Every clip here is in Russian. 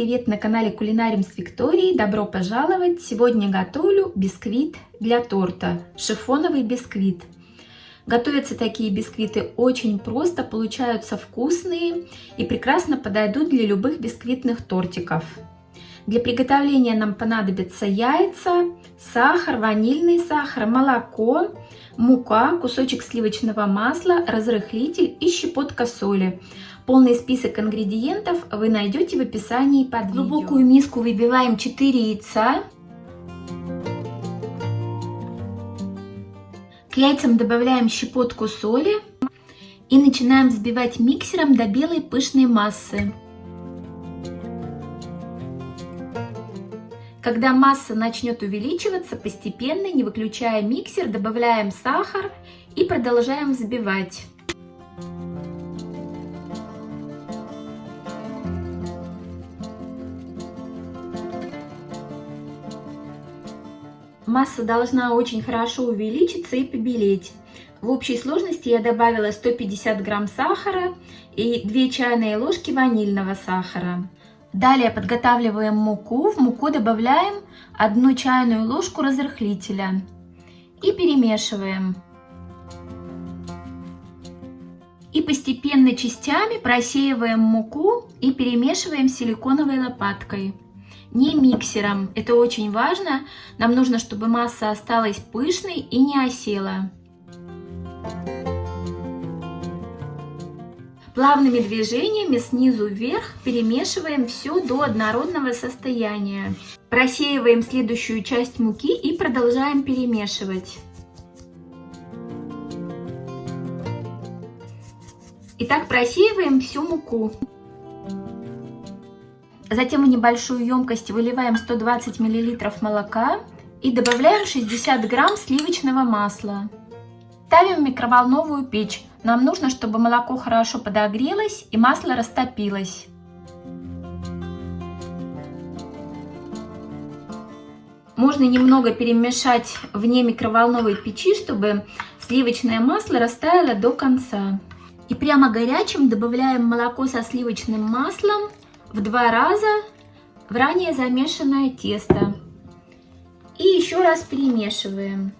на канале Кулинарим с Викторией. Добро пожаловать! Сегодня готовлю бисквит для торта. Шифоновый бисквит. Готовятся такие бисквиты очень просто, получаются вкусные и прекрасно подойдут для любых бисквитных тортиков. Для приготовления нам понадобятся яйца, сахар, ванильный сахар, молоко, мука, кусочек сливочного масла, разрыхлитель и щепотка соли. Полный список ингредиентов вы найдете в описании под видео. В глубокую миску выбиваем 4 яйца. К яйцам добавляем щепотку соли и начинаем взбивать миксером до белой пышной массы. Когда масса начнет увеличиваться, постепенно, не выключая миксер, добавляем сахар и продолжаем взбивать. Масса должна очень хорошо увеличиться и побелеть. В общей сложности я добавила 150 грамм сахара и 2 чайные ложки ванильного сахара. Далее подготавливаем муку. В муку добавляем 1 чайную ложку разрыхлителя и перемешиваем. И постепенно частями просеиваем муку и перемешиваем силиконовой лопаткой не миксером. Это очень важно. Нам нужно, чтобы масса осталась пышной и не осела. Плавными движениями снизу вверх перемешиваем все до однородного состояния. Просеиваем следующую часть муки и продолжаем перемешивать. Итак, просеиваем всю муку. Затем в небольшую емкость выливаем 120 мл молока и добавляем 60 грамм сливочного масла. Ставим в микроволновую печь. Нам нужно, чтобы молоко хорошо подогрелось и масло растопилось. Можно немного перемешать вне микроволновой печи, чтобы сливочное масло растаяло до конца. И прямо горячим добавляем молоко со сливочным маслом в два раза в ранее замешанное тесто. И еще раз перемешиваем.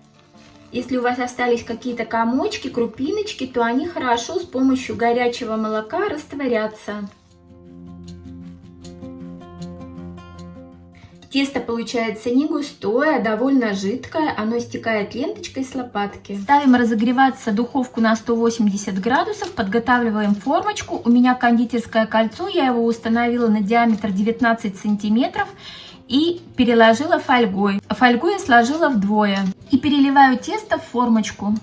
Если у вас остались какие-то комочки, крупиночки, то они хорошо с помощью горячего молока растворятся. Тесто получается не густое, а довольно жидкое, оно стекает ленточкой с лопатки. Ставим разогреваться духовку на 180 градусов, подготавливаем формочку. У меня кондитерское кольцо, я его установила на диаметр 19 сантиметров и переложила фольгой. Фольгу я сложила вдвое и переливаю тесто в формочку.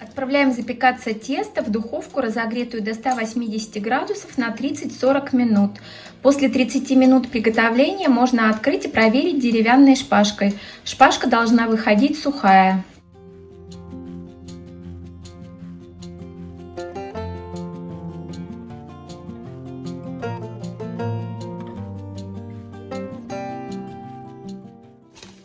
Отправляем запекаться тесто в духовку, разогретую до 180 градусов на 30-40 минут. После 30 минут приготовления можно открыть и проверить деревянной шпажкой. Шпажка должна выходить сухая.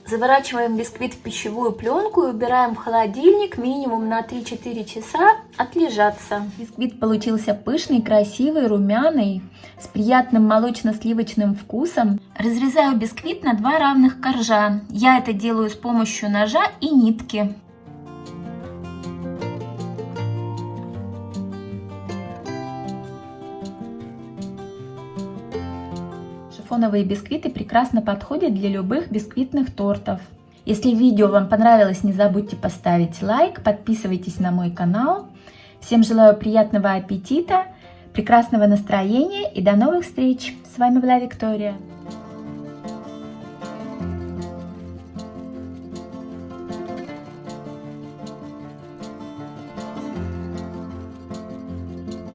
Заворачиваем бисквит в пищевую пленку и убираем в холодильник минимум на 3-4 часа отлежаться. Бисквит получился пышный, красивый, румяный, с приятным молочно-сливочным вкусом. Разрезаю бисквит на два равных коржа. Я это делаю с помощью ножа и нитки. Шифоновые бисквиты прекрасно подходят для любых бисквитных тортов. Если видео вам понравилось, не забудьте поставить лайк, подписывайтесь на мой канал. Всем желаю приятного аппетита, прекрасного настроения и до новых встреч! С вами была Виктория.